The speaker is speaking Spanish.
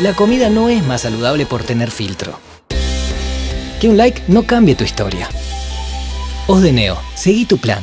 La comida no es más saludable por tener filtro. Que un like no cambie tu historia. Os de Neo, seguí tu plan.